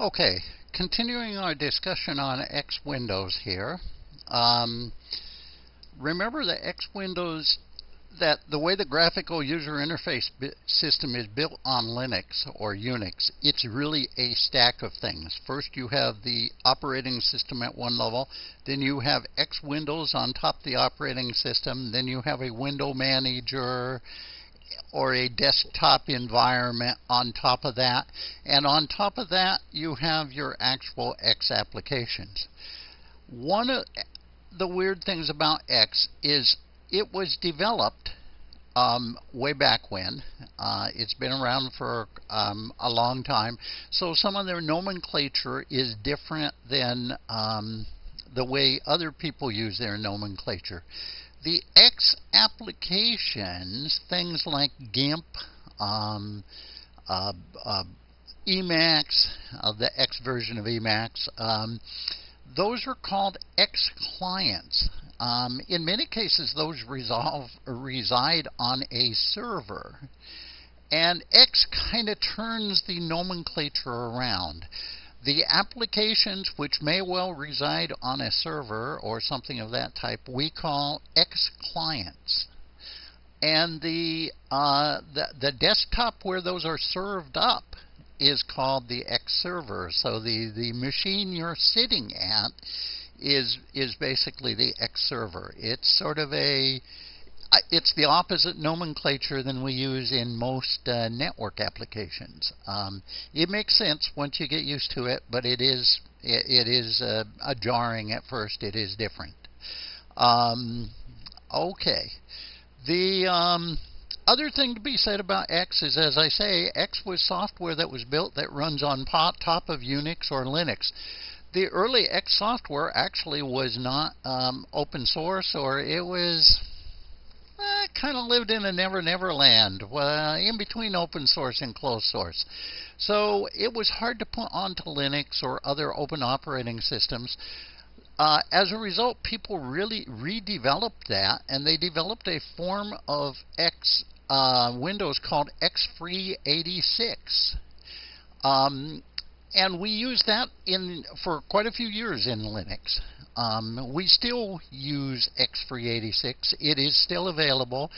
Okay, continuing our discussion on X Windows here. Um, remember the X Windows, that the way the graphical user interface system is built on Linux or Unix, it's really a stack of things. First, you have the operating system at one level, then you have X Windows on top of the operating system, then you have a window manager or a desktop environment on top of that. And on top of that, you have your actual X applications. One of the weird things about X is it was developed um, way back when. Uh, it's been around for um, a long time. So some of their nomenclature is different than um, the way other people use their nomenclature. The X applications, things like GIMP, um, uh, uh, Emacs, uh, the X version of Emacs, um, those are called X clients. Um, in many cases, those resolve, reside on a server. And X kind of turns the nomenclature around. The applications which may well reside on a server or something of that type we call X clients. And the, uh, the, the desktop where those are served up is called the X server. So the, the machine you're sitting at is is basically the X server. It's sort of a it's the opposite nomenclature than we use in most uh, network applications. Um, it makes sense once you get used to it, but it is it, it is uh, a jarring at first. It is different. Um, okay, the um, other thing to be said about X is, as I say, X was software that was built that runs on top of Unix or Linux the early X software actually was not um, open source, or it was uh, kind of lived in a never never land, uh, in between open source and closed source. So it was hard to put onto Linux or other open operating systems. Uh, as a result, people really redeveloped that, and they developed a form of X uh, Windows called XFree86. Um, and we use that in for quite a few years in Linux. Um, we still use XFree86. It is still available,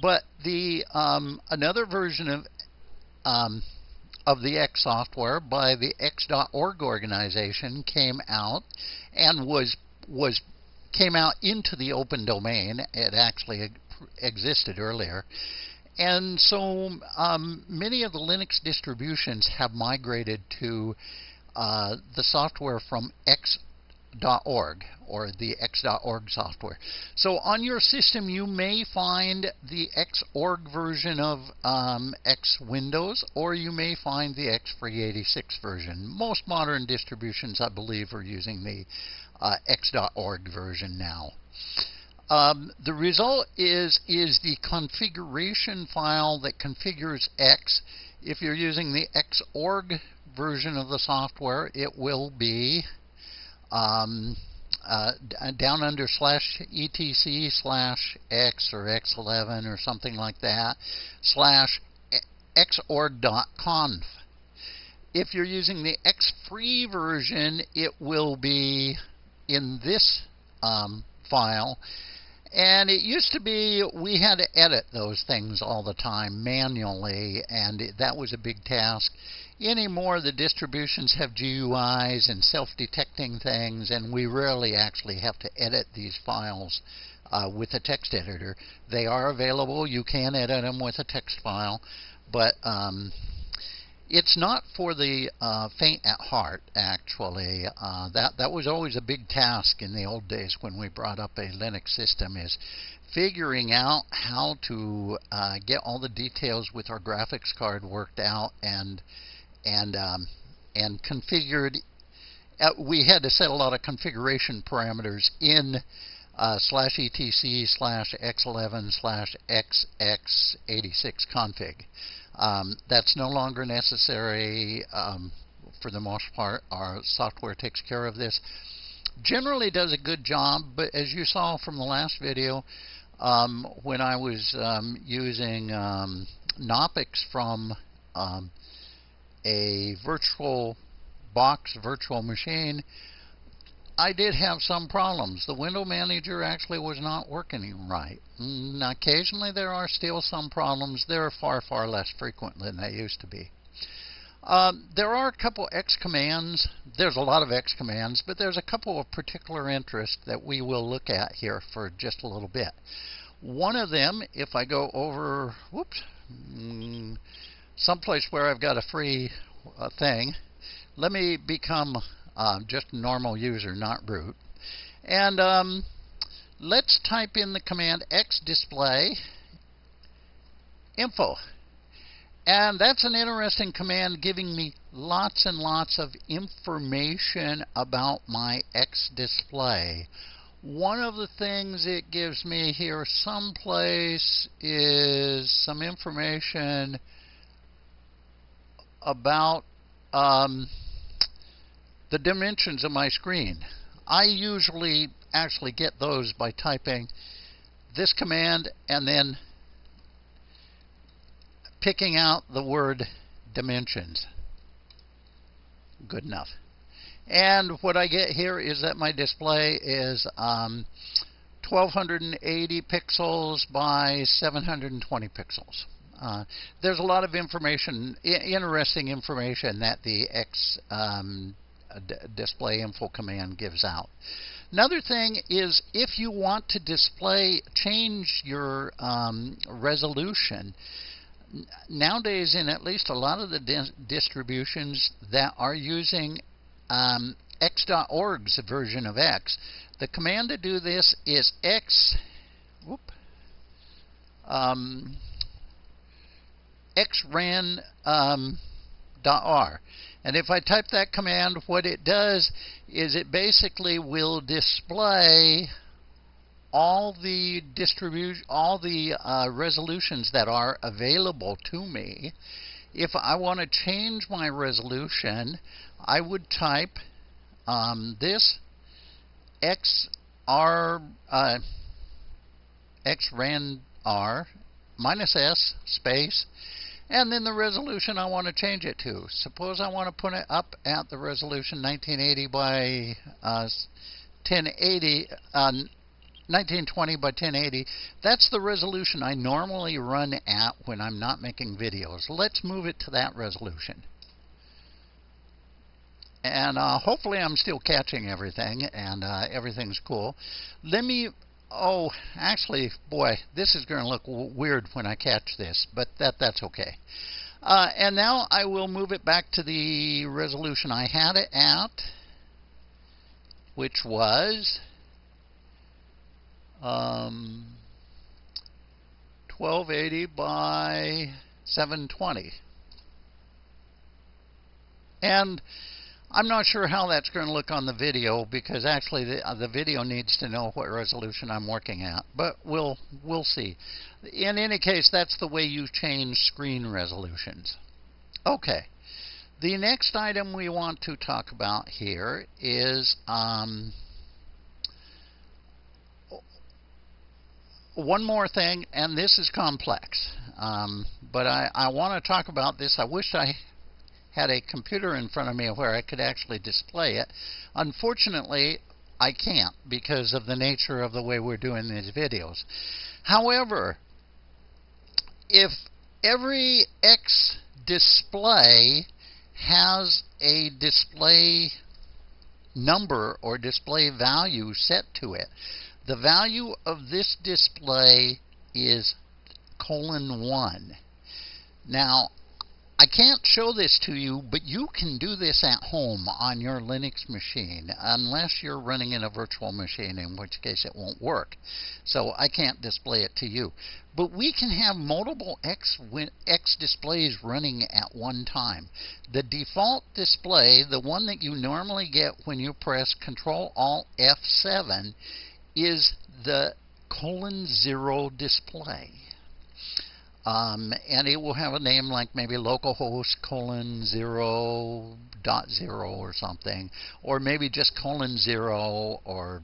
but the um, another version of um, of the X software by the X.org organization came out and was was came out into the open domain. It actually existed earlier. And so um, many of the Linux distributions have migrated to uh, the software from X.org or the X.org software. So on your system, you may find the Xorg version of um, X Windows, or you may find the XFree86 version. Most modern distributions, I believe, are using the uh, X.org version now. Um, the result is is the configuration file that configures X. If you're using the Xorg version of the software, it will be um, uh, down under slash etc slash x or x11 or something like that slash xorg.conf. If you're using the X free version, it will be in this um, file and it used to be we had to edit those things all the time manually, and that was a big task. Anymore, the distributions have GUIs and self detecting things, and we rarely actually have to edit these files uh, with a text editor. They are available, you can edit them with a text file, but um, it's not for the uh, faint at heart, actually. Uh, that that was always a big task in the old days when we brought up a Linux system is figuring out how to uh, get all the details with our graphics card worked out and and um, and configured. Uh, we had to set a lot of configuration parameters in uh, slash etc slash x11 slash xf86 config. Um, that's no longer necessary um, for the most part. Our software takes care of this. Generally does a good job, but as you saw from the last video, um, when I was um, using um, Knoppix from um, a virtual box virtual machine, I did have some problems. The window manager actually was not working right. And mm, occasionally there are still some problems. They're far, far less frequent than they used to be. Um, there are a couple X commands. There's a lot of X commands, but there's a couple of particular interest that we will look at here for just a little bit. One of them, if I go over, whoops, mm, someplace where I've got a free uh, thing, let me become uh, just normal user, not root. And um, let's type in the command xdisplay info. And that's an interesting command giving me lots and lots of information about my X display. One of the things it gives me here someplace is some information about um, the dimensions of my screen. I usually actually get those by typing this command and then picking out the word dimensions. Good enough. And what I get here is that my display is um, 1280 pixels by 720 pixels. Uh, there's a lot of information, interesting information that the X um, display info command gives out. Another thing is if you want to display, change your um, resolution. Nowadays, in at least a lot of the di distributions that are using um, X.org's version of X, the command to do this is X. Whoop, um, xran um, .r. And if I type that command, what it does is it basically will display all the distribution, all the uh, resolutions that are available to me. If I want to change my resolution, I would type um, this xr uh, r minus s space and then the resolution I want to change it to. Suppose I want to put it up at the resolution 1980 by uh, 1080, uh, 1920 by 1080. That's the resolution I normally run at when I'm not making videos. Let's move it to that resolution. And uh, hopefully I'm still catching everything and uh, everything's cool. Let me Oh, actually, boy, this is going to look weird when I catch this, but that that's okay. Uh, and now I will move it back to the resolution I had it at, which was um, 1280 by 720. And I'm not sure how that's going to look on the video because actually the, uh, the video needs to know what resolution I'm working at. But we'll we'll see. In any case, that's the way you change screen resolutions. Okay. The next item we want to talk about here is um, one more thing, and this is complex. Um, but I, I want to talk about this. I wish I had a computer in front of me where I could actually display it. Unfortunately, I can't because of the nature of the way we're doing these videos. However, if every X display has a display number or display value set to it, the value of this display is colon 1. Now, I can't show this to you, but you can do this at home on your Linux machine, unless you're running in a virtual machine, in which case it won't work. So I can't display it to you. But we can have multiple X, X displays running at one time. The default display, the one that you normally get when you press Control Alt F7, is the colon zero display. Um, and it will have a name like maybe localhost colon zero dot zero or something, or maybe just colon zero, or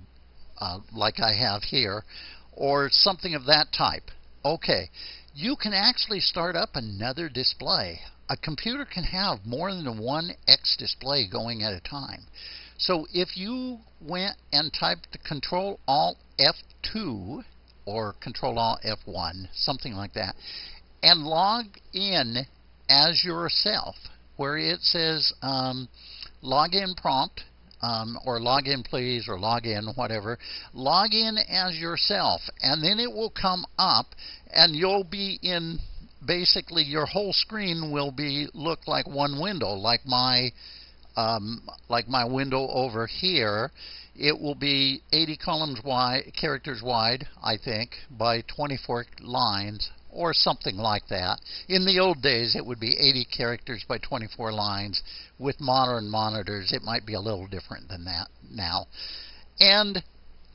uh, like I have here, or something of that type. Okay, you can actually start up another display a computer can have more than one X display going at a time. So if you went and typed Control Alt F2 or Control Alt F1, something like that, and log in as yourself, where it says um, login prompt, um, or login please, or login whatever. Log in as yourself, and then it will come up, and you'll be in basically your whole screen will be look like one window, like my um, like my window over here. It will be 80 columns wide, characters wide, I think, by 24 lines or something like that. In the old days, it would be 80 characters by 24 lines. With modern monitors, it might be a little different than that now. And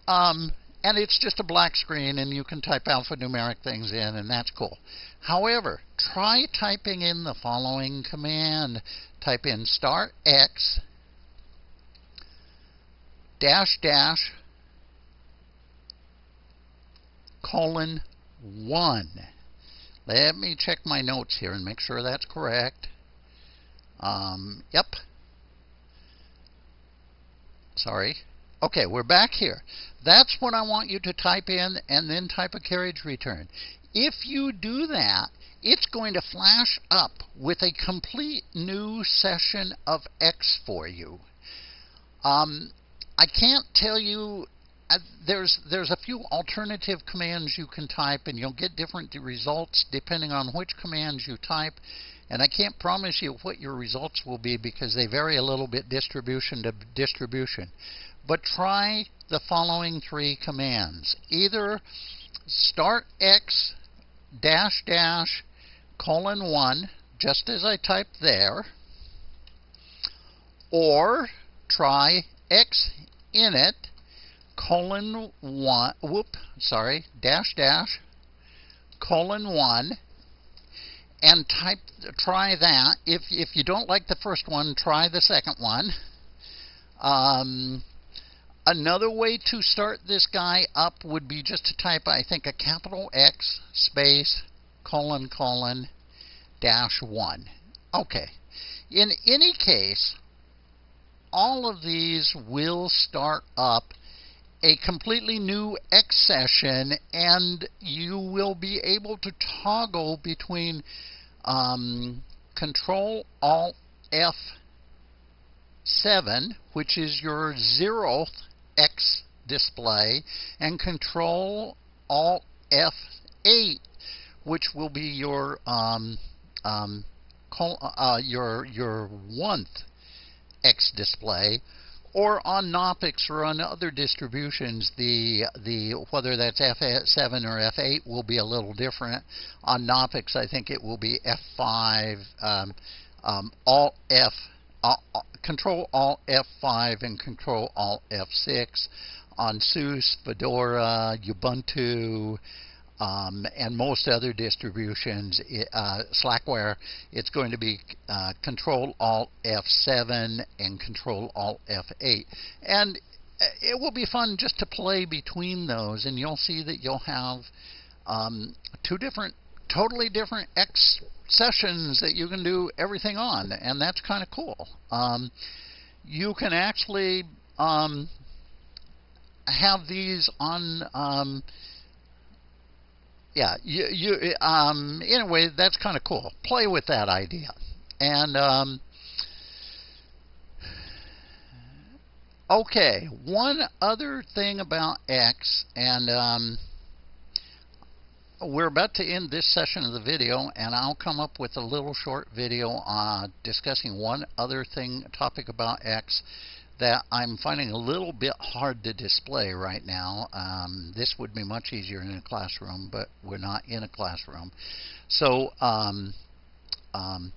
um, and it's just a black screen, and you can type alphanumeric things in, and that's cool. However, try typing in the following command. Type in star x dash dash colon 1. Let me check my notes here and make sure that's correct. Um, yep. Sorry. Okay, we're back here. That's what I want you to type in and then type a carriage return. If you do that, it's going to flash up with a complete new session of X for you. Um, I can't tell you there's there's a few alternative commands you can type and you'll get different results depending on which commands you type. And I can't promise you what your results will be because they vary a little bit distribution to distribution. But try the following three commands. Either start x dash dash colon 1 just as I typed there or try x init colon 1, whoop, sorry, dash dash, colon 1, and type, try that. If, if you don't like the first one, try the second one. Um, another way to start this guy up would be just to type, I think, a capital X space colon colon dash 1. Okay. In any case, all of these will start up a completely new X session, and you will be able to toggle between um, Control Alt F7, which is your zeroth X display, and Control Alt F8, which will be your um, um, uh, your your one X display or on Knoppix or on other distributions, the the whether that's F7 or F8 will be a little different. On Knoppix, I think it will be F5, um, um, F, uh, uh, Control Alt F5 and Control Alt F6. On SUSE, Fedora, Ubuntu, um, and most other distributions, uh, Slackware, it's going to be uh, Control Alt F7 and Control Alt F8. And uh, it will be fun just to play between those, and you'll see that you'll have um, two different, totally different X sessions that you can do everything on, and that's kind of cool. Um, you can actually um, have these on um, yeah, you, you um, anyway, that's kind of cool. Play with that idea, and um, okay, one other thing about X, and um, we're about to end this session of the video, and I'll come up with a little short video uh, discussing one other thing, topic about X that I'm finding a little bit hard to display right now. Um, this would be much easier in a classroom, but we're not in a classroom. So, um, um,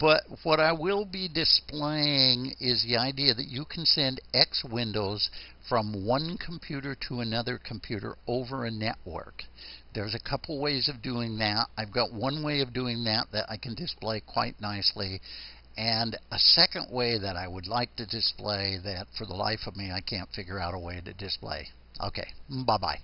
but what I will be displaying is the idea that you can send X windows from one computer to another computer over a network. There's a couple ways of doing that. I've got one way of doing that that I can display quite nicely, and a second way that I would like to display that for the life of me I can't figure out a way to display. Okay, bye-bye.